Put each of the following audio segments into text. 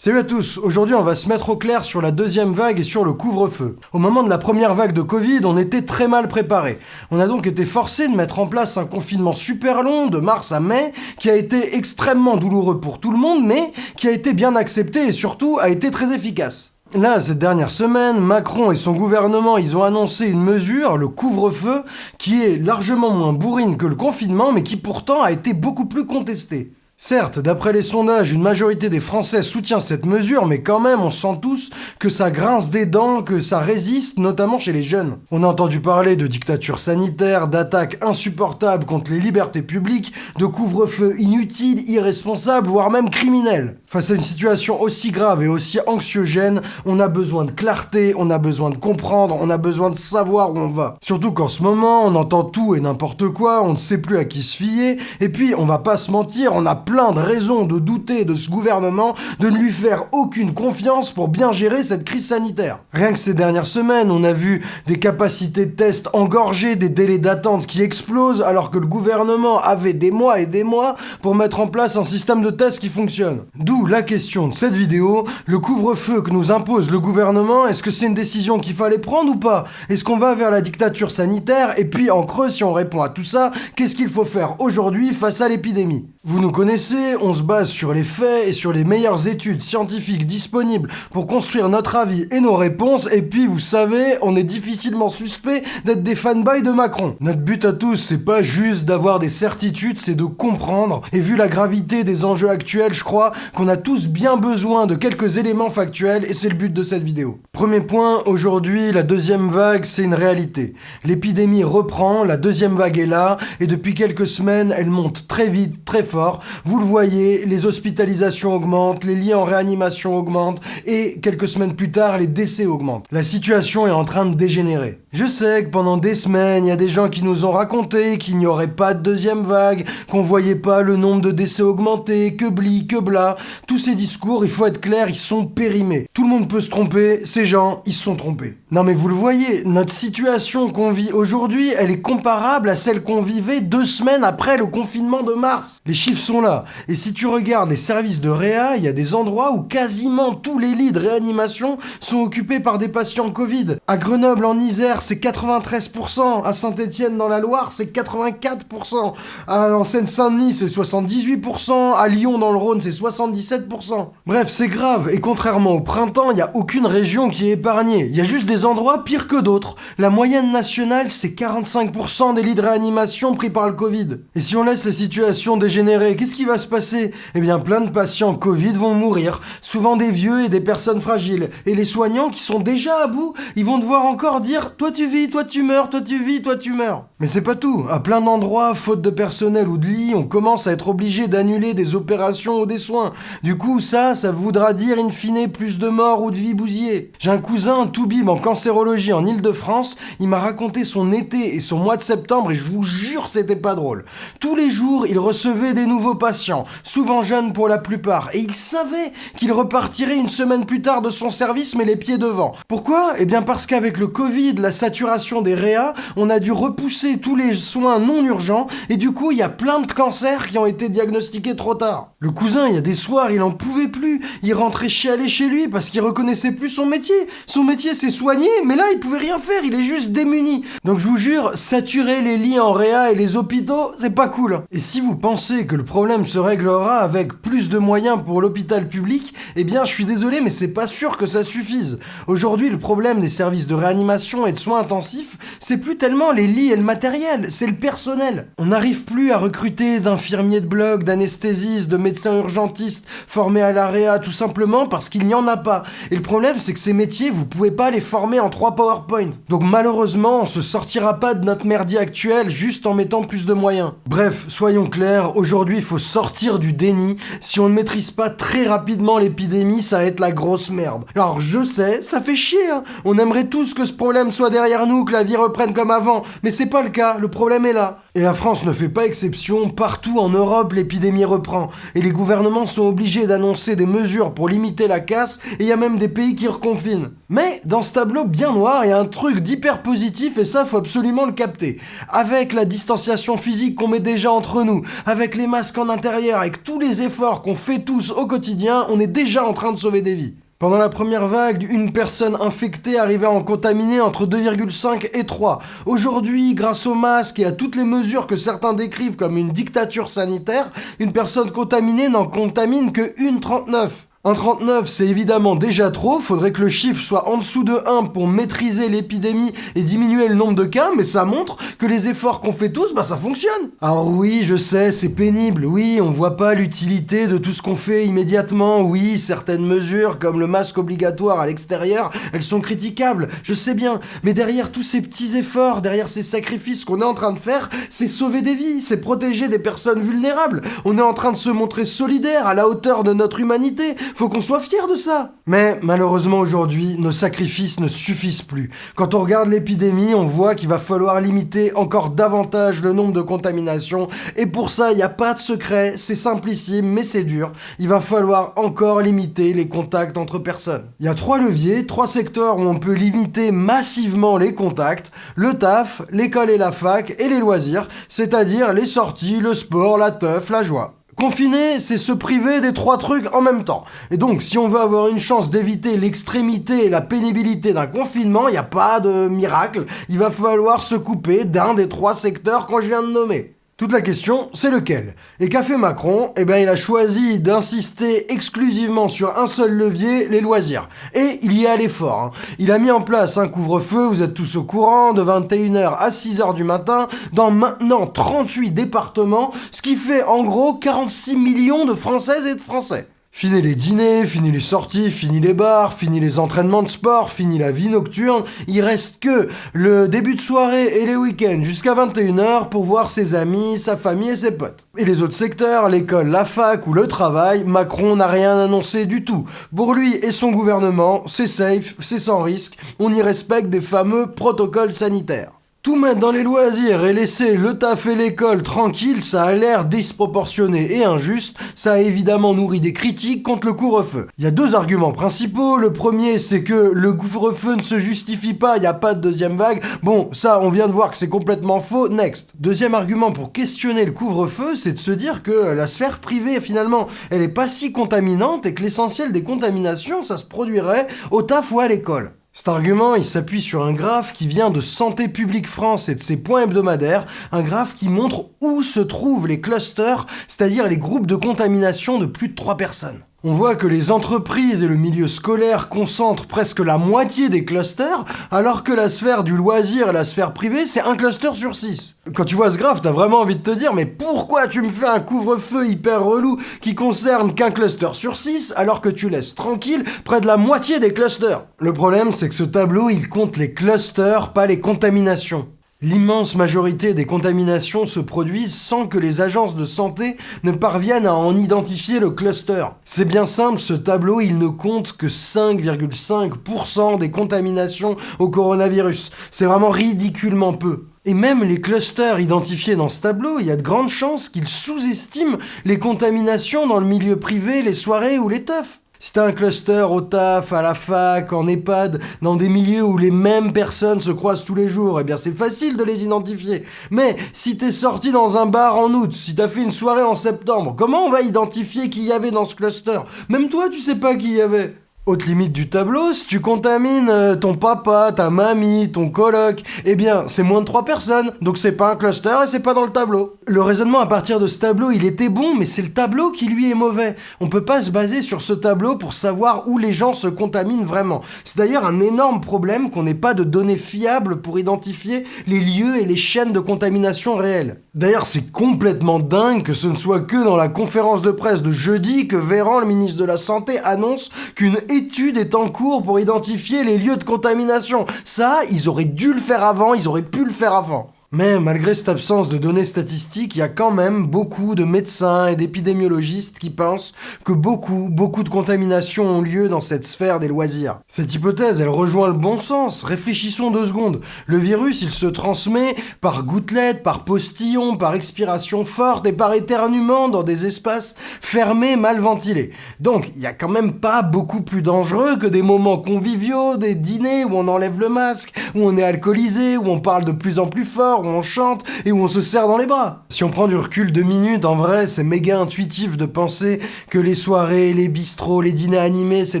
Salut à tous, aujourd'hui on va se mettre au clair sur la deuxième vague et sur le couvre-feu. Au moment de la première vague de Covid, on était très mal préparé. On a donc été forcé de mettre en place un confinement super long de mars à mai qui a été extrêmement douloureux pour tout le monde mais qui a été bien accepté et surtout a été très efficace. Là, cette dernière semaine, Macron et son gouvernement, ils ont annoncé une mesure, le couvre-feu, qui est largement moins bourrine que le confinement, mais qui pourtant a été beaucoup plus contestée. Certes, d'après les sondages, une majorité des Français soutient cette mesure, mais quand même, on sent tous que ça grince des dents, que ça résiste, notamment chez les jeunes. On a entendu parler de dictature sanitaire, d'attaques insupportables contre les libertés publiques, de couvre-feu inutile, irresponsable, voire même criminel. Face à une situation aussi grave et aussi anxiogène, on a besoin de clarté, on a besoin de comprendre, on a besoin de savoir où on va. Surtout qu'en ce moment, on entend tout et n'importe quoi, on ne sait plus à qui se fier, et puis, on va pas se mentir, on a plein de raisons de douter de ce gouvernement, de ne lui faire aucune confiance pour bien gérer cette crise sanitaire. Rien que ces dernières semaines, on a vu des capacités de test engorgées, des délais d'attente qui explosent, alors que le gouvernement avait des mois et des mois pour mettre en place un système de test qui fonctionne. D'où la question de cette vidéo, le couvre-feu que nous impose le gouvernement, est-ce que c'est une décision qu'il fallait prendre ou pas? Est-ce qu'on va vers la dictature sanitaire? Et puis en creux, si on répond à tout ça, qu'est-ce qu'il faut faire aujourd'hui face à l'épidémie? Vous nous connaissez on se base sur les faits et sur les meilleures études scientifiques disponibles pour construire notre avis et nos réponses, et puis vous savez, on est difficilement suspect d'être des fanboys de Macron. Notre but à tous, c'est pas juste d'avoir des certitudes, c'est de comprendre, et vu la gravité des enjeux actuels, je crois qu'on a tous bien besoin de quelques éléments factuels, et c'est le but de cette vidéo. Premier point, aujourd'hui, la deuxième vague, c'est une réalité. L'épidémie reprend, la deuxième vague est là, et depuis quelques semaines, elle monte très vite, très fort, vous le voyez, les hospitalisations augmentent, les liens en réanimation augmentent, et quelques semaines plus tard, les décès augmentent. La situation est en train de dégénérer. Je sais que pendant des semaines, il y a des gens qui nous ont raconté qu'il n'y aurait pas de deuxième vague, qu'on voyait pas le nombre de décès augmenter, que bli, que bla. Tous ces discours, il faut être clair, ils sont périmés. Tout le monde peut se tromper, ces gens, ils se sont trompés. Non mais vous le voyez, notre situation qu'on vit aujourd'hui, elle est comparable à celle qu'on vivait deux semaines après le confinement de mars. Les chiffres sont là. Et si tu regardes les services de réa, il y a des endroits où quasiment tous les lits de réanimation sont occupés par des patients Covid. À Grenoble, en Isère, c'est 93%. À Saint-Étienne, dans la Loire, c'est 84%. en Seine-Saint-Denis, c'est 78%. À Lyon, dans le Rhône, c'est 77%. Bref, c'est grave. Et contrairement au printemps, il n'y a aucune région qui est épargnée. Il y a juste des endroits pires que d'autres. La moyenne nationale, c'est 45% des lits de réanimation pris par le Covid. Et si on laisse la situation dégénérer, qu'est-ce qui va se passer? Eh bien, plein de patients Covid vont mourir. Souvent des vieux et des personnes fragiles. Et les soignants qui sont déjà à bout, ils vont devoir encore dire « Toi tu vis, toi tu meurs, toi tu vis, toi tu meurs ». Mais c'est pas tout. À plein d'endroits, faute de personnel ou de lits, on commence à être obligé d'annuler des opérations ou des soins. Du coup, ça, ça voudra dire in fine plus de morts ou de vies bousillées. J'ai un cousin, tout bim, en en Ile-de-France, il m'a raconté son été et son mois de septembre et je vous jure c'était pas drôle. Tous les jours, il recevait des nouveaux patients, souvent jeunes pour la plupart, et il savait qu'il repartirait une semaine plus tard de son service mais les pieds devant. Pourquoi? Eh bien parce qu'avec le Covid, la saturation des réas, on a dû repousser tous les soins non urgents et du coup il y a plein de cancers qui ont été diagnostiqués trop tard. Le cousin, il y a des soirs, il en pouvait plus, il rentrait chialer chez lui parce qu'il reconnaissait plus son métier. Son métier c'est soigner mais là, il pouvait rien faire, il est juste démuni. Donc je vous jure, saturer les lits en réa et les hôpitaux, c'est pas cool. Et si vous pensez que le problème se réglera avec plus de moyens pour l'hôpital public, eh bien, je suis désolé, mais c'est pas sûr que ça suffise. Aujourd'hui, le problème des services de réanimation et de soins intensifs, c'est plus tellement les lits et le matériel, c'est le personnel. On n'arrive plus à recruter d'infirmiers de bloc, d'anesthésistes, de médecins urgentistes formés à la réa, tout simplement parce qu'il n'y en a pas. Et le problème, c'est que ces métiers, vous pouvez pas les former en trois PowerPoint. Donc malheureusement, on se sortira pas de notre merdier actuel juste en mettant plus de moyens. Bref, soyons clairs, aujourd'hui il faut sortir du déni. Si on ne maîtrise pas très rapidement l'épidémie, ça va être la grosse merde. Alors je sais, ça fait chier, hein. on aimerait tous que ce problème soit derrière nous, que la vie reprenne comme avant. Mais c'est pas le cas, le problème est là. Et la France ne fait pas exception, partout en Europe l'épidémie reprend, et les gouvernements sont obligés d'annoncer des mesures pour limiter la casse, et il y a même des pays qui reconfinent. Mais dans ce tableau bien noir, a un truc d'hyper positif, et ça faut absolument le capter. Avec la distanciation physique qu'on met déjà entre nous, avec les masques en intérieur, avec tous les efforts qu'on fait tous au quotidien, on est déjà en train de sauver des vies. Pendant la première vague, une personne infectée arrivait à en contaminer entre 2,5 et 3. Aujourd'hui, grâce aux masques et à toutes les mesures que certains décrivent comme une dictature sanitaire, une personne contaminée n'en contamine que 1,39. 1,39 c'est évidemment déjà trop, faudrait que le chiffre soit en dessous de 1 pour maîtriser l'épidémie et diminuer le nombre de cas, mais ça montre que les efforts qu'on fait tous, bah ça fonctionne. Alors oui, je sais, c'est pénible, oui, on voit pas l'utilité de tout ce qu'on fait immédiatement, oui, certaines mesures comme le masque obligatoire à l'extérieur, elles sont critiquables, je sais bien, mais derrière tous ces petits efforts, derrière ces sacrifices qu'on est en train de faire, c'est sauver des vies, c'est protéger des personnes vulnérables, on est en train de se montrer solidaire à la hauteur de notre humanité, faut qu'on soit fier de ça. Mais malheureusement aujourd'hui, nos sacrifices ne suffisent plus. Quand on regarde l'épidémie, on voit qu'il va falloir limiter encore davantage le nombre de contaminations. Et pour ça, il n'y a pas de secret, c'est simplissime, mais c'est dur. Il va falloir encore limiter les contacts entre personnes. Il y a trois leviers, trois secteurs où on peut limiter massivement les contacts. Le taf, l'école et la fac, et les loisirs, c'est-à-dire les sorties, le sport, la teuf, la joie. Confiner, c'est se priver des trois trucs en même temps. Et donc, si on veut avoir une chance d'éviter l'extrémité et la pénibilité d'un confinement, il n'y a pas de miracle. Il va falloir se couper d'un des trois secteurs que je viens de nommer. Toute la question, c'est lequel Et qu'a fait Macron? Eh bien, il a choisi d'insister exclusivement sur un seul levier, les loisirs. Et il y est allé fort. Hein. Il a mis en place un couvre-feu, vous êtes tous au courant, de 21h à 6h du matin, dans maintenant 38 départements, ce qui fait en gros 46 millions de Françaises et de Français. Fini les dîners, fini les sorties, fini les bars, fini les entraînements de sport, fini la vie nocturne. Il reste que le début de soirée et les week-ends jusqu'à 21h pour voir ses amis, sa famille et ses potes. Et les autres secteurs, l'école, la fac ou le travail, Macron n'a rien annoncé du tout. Pour lui et son gouvernement, c'est safe, c'est sans risque, on y respecte des fameux protocoles sanitaires. Tout mettre dans les loisirs et laisser le taf et l'école tranquille, ça a l'air disproportionné et injuste, ça a évidemment nourri des critiques contre le couvre-feu. Il y a deux arguments principaux, le premier c'est que le couvre-feu ne se justifie pas, il n'y a pas de deuxième vague, bon ça on vient de voir que c'est complètement faux, next. Deuxième argument pour questionner le couvre-feu, c'est de se dire que la sphère privée finalement, elle est pas si contaminante et que l'essentiel des contaminations, ça se produirait au taf ou à l'école. Cet argument, il s'appuie sur un graphe qui vient de Santé publique France et de ses points hebdomadaires, un graphe qui montre où se trouvent les clusters, c'est-à-dire les groupes de contamination de plus de 3 personnes. On voit que les entreprises et le milieu scolaire concentrent presque la moitié des clusters, alors que la sphère du loisir et la sphère privée, c'est un cluster sur 6. Quand tu vois ce graphe, t'as vraiment envie de te dire, mais pourquoi tu me fais un couvre-feu hyper relou qui concerne qu'un cluster sur 6, alors que tu laisses tranquille près de la moitié des clusters? Le problème, c'est que ce tableau, il compte les clusters, pas les contaminations. L'immense majorité des contaminations se produisent sans que les agences de santé ne parviennent à en identifier le cluster. C'est bien simple, ce tableau, il ne compte que 5,5% des contaminations au coronavirus. C'est vraiment ridiculement peu. Et même les clusters identifiés dans ce tableau, il y a de grandes chances qu'ils sous-estiment les contaminations dans le milieu privé, les soirées ou les teufs. Si t'as un cluster au taf, à la fac, en EHPAD, dans des milieux où les mêmes personnes se croisent tous les jours, eh bien c'est facile de les identifier. Mais si t'es sorti dans un bar en août, si t'as fait une soirée en septembre, comment on va identifier qui y avait dans ce cluster? Même toi, tu sais pas qui y avait. Haute limite du tableau, si tu contamines euh, ton papa, ta mamie, ton coloc, eh bien, c'est moins de 3 personnes, donc c'est pas un cluster et c'est pas dans le tableau. Le raisonnement à partir de ce tableau, il était bon, mais c'est le tableau qui lui est mauvais. On peut pas se baser sur ce tableau pour savoir où les gens se contaminent vraiment. C'est d'ailleurs un énorme problème qu'on n'ait pas de données fiables pour identifier les lieux et les chaînes de contamination réelles. D'ailleurs, c'est complètement dingue que ce ne soit que dans la conférence de presse de jeudi que Véran, le ministre de la Santé, annonce qu'une étude est en cours pour identifier les lieux de contamination. Ça, ils auraient dû le faire avant, ils auraient pu le faire avant. Mais malgré cette absence de données statistiques, il y a quand même beaucoup de médecins et d'épidémiologistes qui pensent que beaucoup, beaucoup de contaminations ont lieu dans cette sphère des loisirs. Cette hypothèse, elle rejoint le bon sens. Réfléchissons deux secondes. Le virus, il se transmet par gouttelettes, par postillons, par expiration forte et par éternuement dans des espaces fermés, mal ventilés. Donc, il y a quand même pas beaucoup plus dangereux que des moments conviviaux, des dîners où on enlève le masque, où on est alcoolisé, où on parle de plus en plus fort, où on chante et où on se serre dans les bras. Si on prend du recul deux minutes, en vrai, c'est méga intuitif de penser que les soirées, les bistrots, les dîners animés, c'est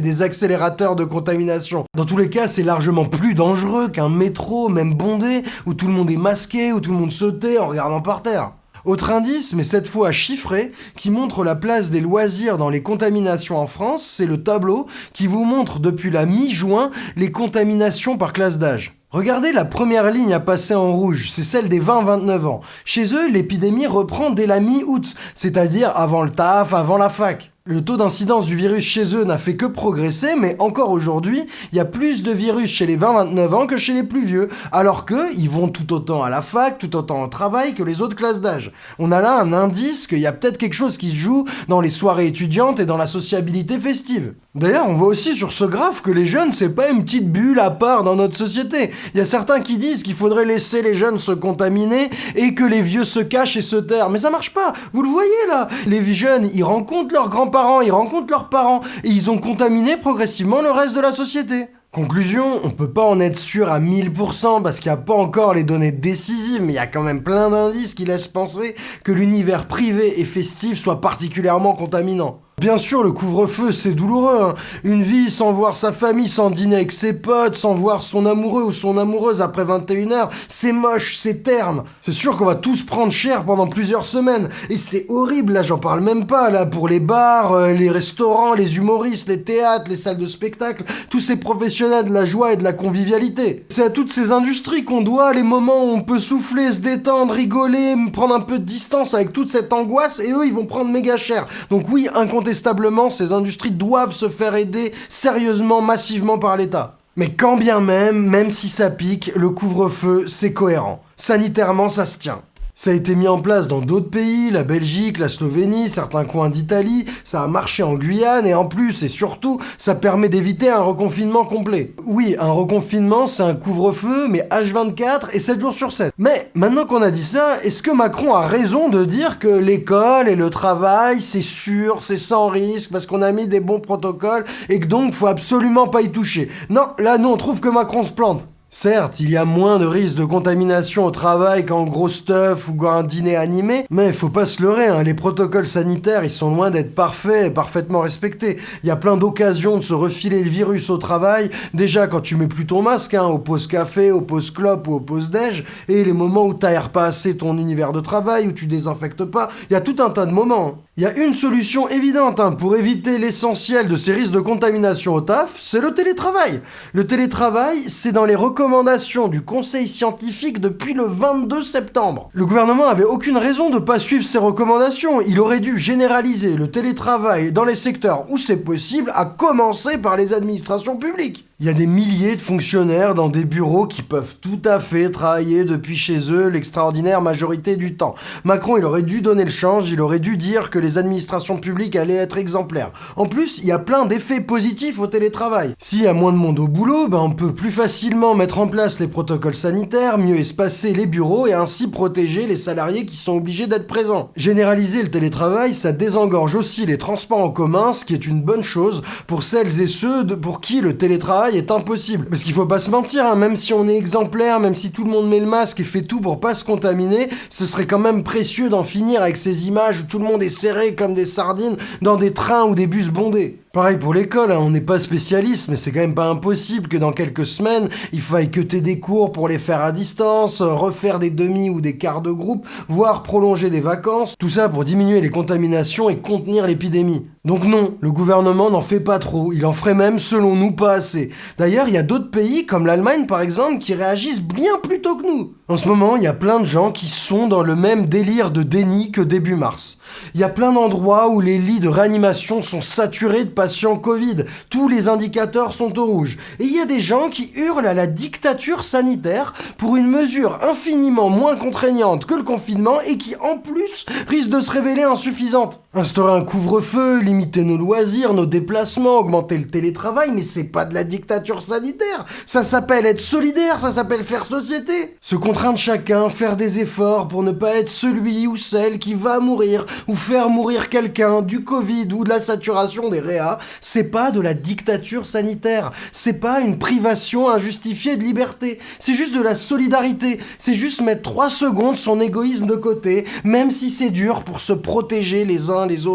des accélérateurs de contamination. Dans tous les cas, c'est largement plus dangereux qu'un métro, même bondé, où tout le monde est masqué, où tout le monde sautait en regardant par terre. Autre indice, mais cette fois chiffré, qui montre la place des loisirs dans les contaminations en France, c'est le tableau qui vous montre depuis la mi-juin les contaminations par classe d'âge. Regardez la première ligne à passer en rouge, c'est celle des 20-29 ans. Chez eux, l'épidémie reprend dès la mi-août, c'est-à-dire avant le taf, avant la fac. Le taux d'incidence du virus chez eux n'a fait que progresser, mais encore aujourd'hui, il y a plus de virus chez les 20-29 ans que chez les plus vieux, alors que ils vont tout autant à la fac, tout autant au travail que les autres classes d'âge. On a là un indice qu'il y a peut-être quelque chose qui se joue dans les soirées étudiantes et dans la sociabilité festive. D'ailleurs, on voit aussi sur ce graphe que les jeunes, c'est pas une petite bulle à part dans notre société. Il y a certains qui disent qu'il faudrait laisser les jeunes se contaminer et que les vieux se cachent et se tairent. Mais ça marche pas, vous le voyez là Les jeunes, ils rencontrent leurs grands-parents ils rencontrent leurs parents, et ils ont contaminé progressivement le reste de la société. Conclusion, on peut pas en être sûr à 1000% parce qu'il n'y a pas encore les données décisives, mais il y a quand même plein d'indices qui laissent penser que l'univers privé et festif soit particulièrement contaminant. Bien sûr, le couvre-feu, c'est douloureux. Hein. Une vie sans voir sa famille, sans dîner avec ses potes, sans voir son amoureux ou son amoureuse après 21h, c'est moche, c'est terme. C'est sûr qu'on va tous prendre cher pendant plusieurs semaines. Et c'est horrible, là, j'en parle même pas, là, pour les bars, euh, les restaurants, les humoristes, les théâtres, les salles de spectacle, tous ces professionnels de la joie et de la convivialité. C'est à toutes ces industries qu'on doit les moments où on peut souffler, se détendre, rigoler, prendre un peu de distance avec toute cette angoisse, et eux, ils vont prendre méga cher. Donc oui, incontestablement, incontestablement, ces industries doivent se faire aider sérieusement, massivement par l'État. Mais quand bien même, même si ça pique, le couvre-feu, c'est cohérent. Sanitairement, ça se tient. Ça a été mis en place dans d'autres pays, la Belgique, la Slovénie, certains coins d'Italie, ça a marché en Guyane et en plus et surtout, ça permet d'éviter un reconfinement complet. Oui, un reconfinement, c'est un couvre-feu, mais H24 et 7 jours sur 7. Mais maintenant qu'on a dit ça, est-ce que Macron a raison de dire que l'école et le travail, c'est sûr, c'est sans risque, parce qu'on a mis des bons protocoles et que donc faut absolument pas y toucher? Non, là nous on trouve que Macron se plante. Certes, il y a moins de risques de contamination au travail qu'en gros stuff ou un dîner animé, mais faut pas se leurrer, hein, les protocoles sanitaires ils sont loin d'être parfaits et parfaitement respectés. Il y a plein d'occasions de se refiler le virus au travail, déjà quand tu mets plus ton masque, hein, au pause café, au pause clope ou au pause déj, et les moments où t'aères pas assez ton univers de travail, où tu désinfectes pas, il y a tout un tas de moments. Il y a une solution évidente hein, pour éviter l'essentiel de ces risques de contamination au taf, c'est le télétravail. Le télétravail, c'est dans les recommandations du Conseil scientifique depuis le 22 septembre. Le gouvernement avait aucune raison de ne pas suivre ces recommandations. Il aurait dû généraliser le télétravail dans les secteurs où c'est possible, à commencer par les administrations publiques. Il y a des milliers de fonctionnaires dans des bureaux qui peuvent tout à fait travailler depuis chez eux l'extraordinaire majorité du temps. Macron, il aurait dû donner le change, il aurait dû dire que les administrations publiques allaient être exemplaires. En plus, il y a plein d'effets positifs au télétravail. S'il y a moins de monde au boulot, ben on peut plus facilement mettre en place les protocoles sanitaires, mieux espacer les bureaux et ainsi protéger les salariés qui sont obligés d'être présents. Généraliser le télétravail, ça désengorge aussi les transports en commun, ce qui est une bonne chose pour celles et ceux pour qui le télétravail est impossible. Parce qu'il faut pas se mentir, hein, même si on est exemplaire, même si tout le monde met le masque et fait tout pour pas se contaminer, ce serait quand même précieux d'en finir avec ces images où tout le monde est serré comme des sardines dans des trains ou des bus bondés. Pareil pour l'école, hein, on n'est pas spécialiste, mais c'est quand même pas impossible que dans quelques semaines, il faille que des cours pour les faire à distance, refaire des demi ou des quarts de groupe, voire prolonger des vacances, tout ça pour diminuer les contaminations et contenir l'épidémie. Donc non, le gouvernement n'en fait pas trop, il en ferait même selon nous pas assez. D'ailleurs, il y a d'autres pays, comme l'Allemagne par exemple, qui réagissent bien plus tôt que nous. En ce moment, il y a plein de gens qui sont dans le même délire de déni que début mars. Il y a plein d'endroits où les lits de réanimation sont saturés de patients Covid. Tous les indicateurs sont au rouge. Et il y a des gens qui hurlent à la dictature sanitaire pour une mesure infiniment moins contraignante que le confinement et qui, en plus, risque de se révéler insuffisante. Instaurer un couvre-feu, limiter nos loisirs, nos déplacements, augmenter le télétravail, mais c'est pas de la dictature sanitaire. Ça s'appelle être solidaire, ça s'appelle faire société. Ce de chacun, faire des efforts pour ne pas être celui ou celle qui va mourir ou faire mourir quelqu'un du Covid ou de la saturation des réas, c'est pas de la dictature sanitaire, c'est pas une privation injustifiée de liberté, c'est juste de la solidarité, c'est juste mettre trois secondes son égoïsme de côté, même si c'est dur pour se protéger les uns les.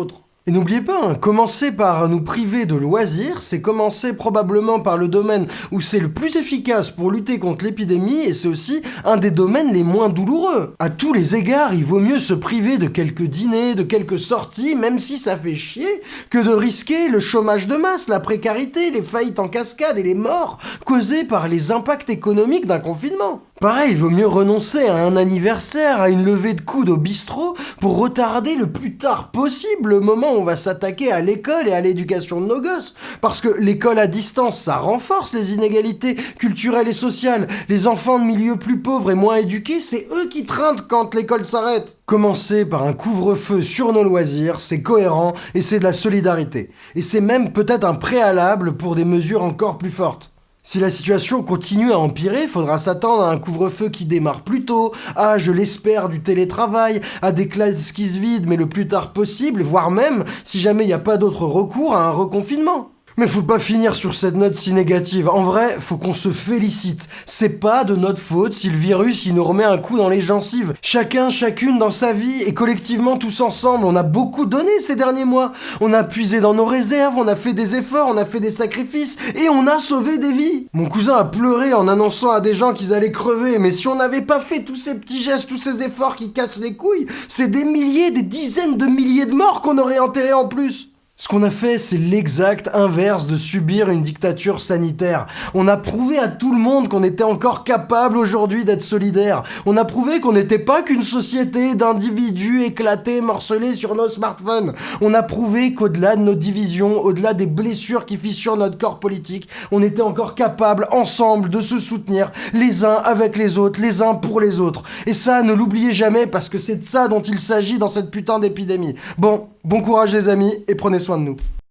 Et n'oubliez pas, hein, commencer par nous priver de loisirs, c'est commencer probablement par le domaine où c'est le plus efficace pour lutter contre l'épidémie et c'est aussi un des domaines les moins douloureux. À tous les égards, il vaut mieux se priver de quelques dîners, de quelques sorties, même si ça fait chier, que de risquer le chômage de masse, la précarité, les faillites en cascade et les morts causées par les impacts économiques d'un confinement. Pareil, il vaut mieux renoncer à un anniversaire, à une levée de coude au bistrot, pour retarder le plus tard possible le moment où on va s'attaquer à l'école et à l'éducation de nos gosses. Parce que l'école à distance, ça renforce les inégalités culturelles et sociales. Les enfants de milieux plus pauvres et moins éduqués, c'est eux qui trintent quand l'école s'arrête. Commencer par un couvre-feu sur nos loisirs, c'est cohérent et c'est de la solidarité. Et c'est même peut-être un préalable pour des mesures encore plus fortes. Si la situation continue à empirer, faudra s'attendre à un couvre-feu qui démarre plus tôt, à, je l'espère, du télétravail, à des classes qui se vident mais le plus tard possible, voire même, si jamais il n'y a pas d'autre recours, à un reconfinement. Mais faut pas finir sur cette note si négative. En vrai, faut qu'on se félicite. C'est pas de notre faute si le virus il nous remet un coup dans les gencives. Chacun, chacune dans sa vie et collectivement tous ensemble, on a beaucoup donné ces derniers mois. On a puisé dans nos réserves, on a fait des efforts, on a fait des sacrifices et on a sauvé des vies. Mon cousin a pleuré en annonçant à des gens qu'ils allaient crever, mais si on n'avait pas fait tous ces petits gestes, tous ces efforts qui cassent les couilles, c'est des milliers, des dizaines de milliers de morts qu'on aurait enterrés en plus. Ce qu'on a fait, c'est l'exact inverse de subir une dictature sanitaire. On a prouvé à tout le monde qu'on était encore capable aujourd'hui d'être solidaire. On a prouvé qu'on n'était pas qu'une société d'individus éclatés, morcelés sur nos smartphones. On a prouvé qu'au-delà de nos divisions, au-delà des blessures qui fissurent notre corps politique, on était encore capable, ensemble, de se soutenir, les uns avec les autres, les uns pour les autres. Et ça, ne l'oubliez jamais, parce que c'est de ça dont il s'agit dans cette putain d'épidémie. Bon, bon courage les amis, et prenez soin nous.